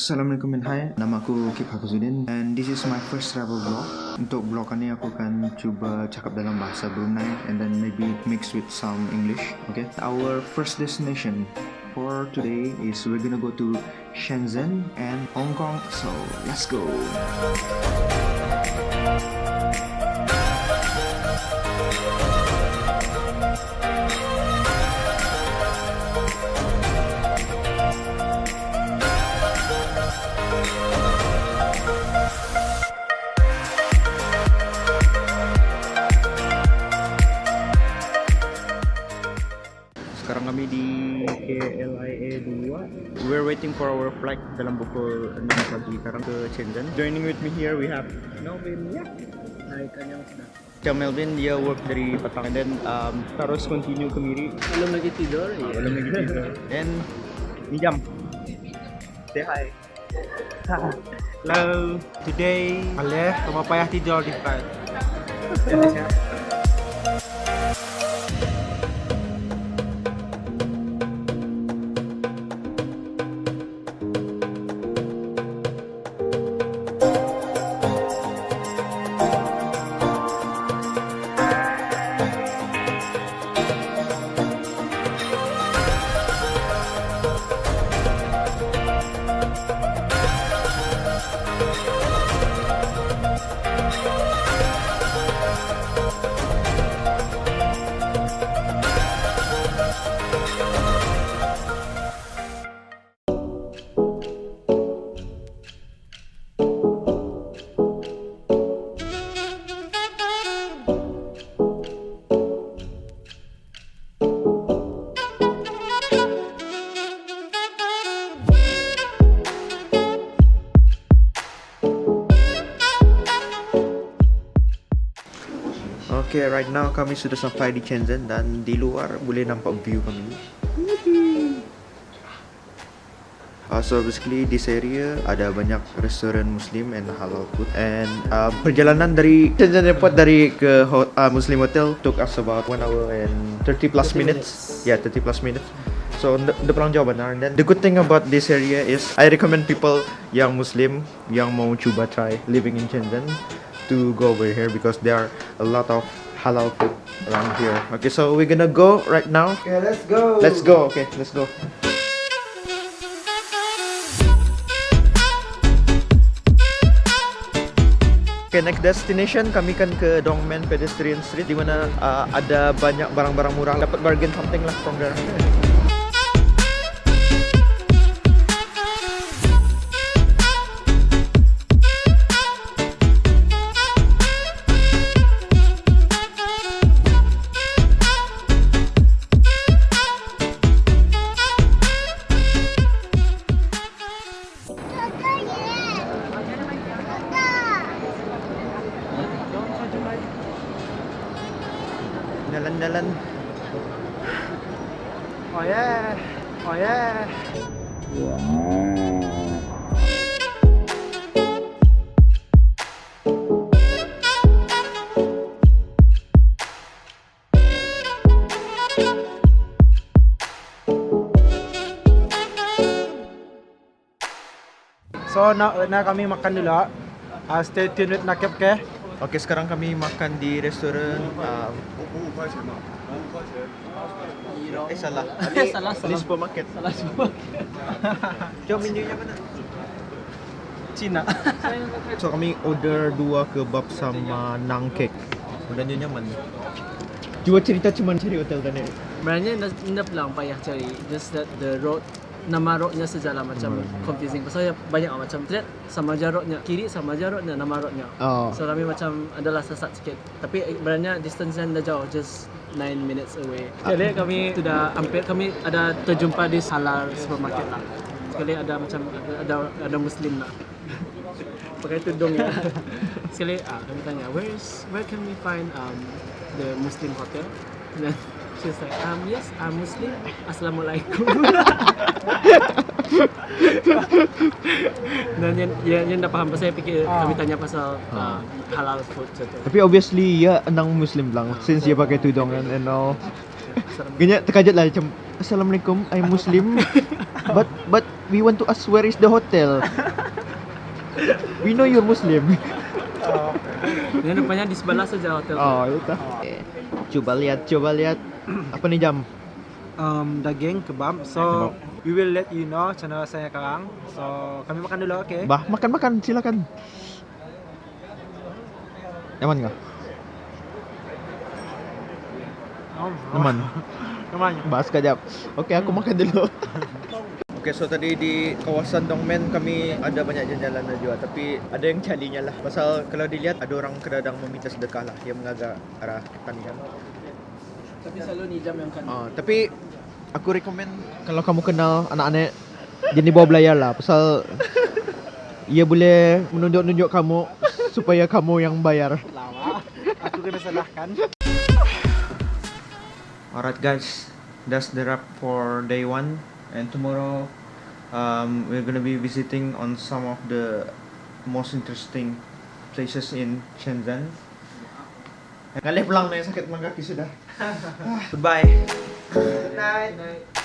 Assalamualaikum and hi, nama aku Kip Hafizuddin and this is my first travel vlog. Untuk vlog ni aku akan cuba cakap dalam bahasa Brunei and then maybe mix with some English. Okay. Our first destination for today is we're gonna go to Shenzhen and Hong Kong. So let's go. Sekarang kami di KLIA 2 We're waiting for our flight dalam pukul 6 pagi. Sekarang ke Shenzhen. Joining with me here we have Melvin. Ya. Hai, kanyang sudah. Macam Melvin dia work dari petang and then um, terus continue ke Miri. Belum lagi tidur, ya. Belum lagi tidur. And ni jam Say hi. Hello, today Aleh, rumah payah tidur di flight. Okay, right now kami sudah sampai di Shenzhen dan di luar boleh nampak view kami. Uh, so basically this area ada banyak restoran Muslim and halal food and uh, perjalanan dari Shenzhen Airport dari ke uh, Muslim Hotel took us about 1 hour and 30 plus 30 minutes. minutes. Yeah, 30 plus minutes. So the, the pulang jauh benar. And then the good thing about this area is I recommend people yang Muslim yang mau cuba try living in Shenzhen to go over here because there are a lot of halal food around here. Okay, so we're gonna go right now. Okay, let's go. Let's go. Okay, let's go. Okay, next destination kami kan ke Dongmen Pedestrian Street di mana uh, ada banyak barang-barang murah. Dapat bargain something lah from there. Jalan-jalan. Oh yeah. Oh yeah. So, na, na kami makan dulu. Uh, stay tuned with Nakep ke. Okay, sekarang kami makan di restoran um, Eh salah. Salah, salah. supermarket. Salah semua. Jom menunya mana? Cina. So kami order dua kebab sama nang cake. Kemudian nyaman. Cuba cerita cuma cari hotel tadi. Sebenarnya dah pelang payah cari. Just that the road nama roadnya sejalan macam Hmm. confusing. Pasal banyak macam lihat sama aja roadnya kiri sama aja roadnya nama roadnya. Oh. So kami macam adalah sesat sikit. Tapi sebenarnya distance yang dah jauh just 9 minutes away. Sekali kami sudah hampir kami ada terjumpa di halal supermarket lah. Sekali ada macam ada ada, ada muslim lah. Pakai tudung ya. Sekali ah kami tanya where is where can we find um the Muslim hotel? And she's like um yes I'm Muslim. Assalamualaikum. Dan yang, yang, yang dah faham pasal saya fikir Ah. kami tanya pasal uh, halal food macam tu. Tapi obviously ya nang Muslim lang since dia pakai tudung and, and all. Ganyan terkajut lah macam Assalamualaikum I'm Muslim but but we want to ask where is the hotel. we know you're Muslim. Oh, Ini rupanya di sebelah saja hotel. Oh, itu. Coba lihat, coba lihat. Apa nih jam? um, daging kebab. So we will let you know channel saya sekarang. So kami makan dulu, okay? Bah, makan-makan, silakan. Nyaman nggak? Oh, Nyaman. Nyaman. Bahas kejap. Oke, aku makan dulu. Oke, so tadi di kawasan Dongmen kami ada banyak jalan-jalan juga Tapi ada yang calinya lah Pasal kalau dilihat ada orang kedadang meminta sedekah lah Yang mengagak arah pertanian Tapi selalu ni jam yang kan. Ah, Tapi aku rekomen Kalau kamu kenal anak-anak Jadi bawa belayar lah Pasal Ia boleh menunjuk-nunjuk kamu Supaya kamu yang bayar Lama. Aku kena salahkan. Alright guys, that's the wrap for day one. And tomorrow, um, we're gonna be visiting on some of the most interesting places in Shenzhen. Ngalih pulang na yung sakit ng kaki sudah. Goodbye. Good night. Night.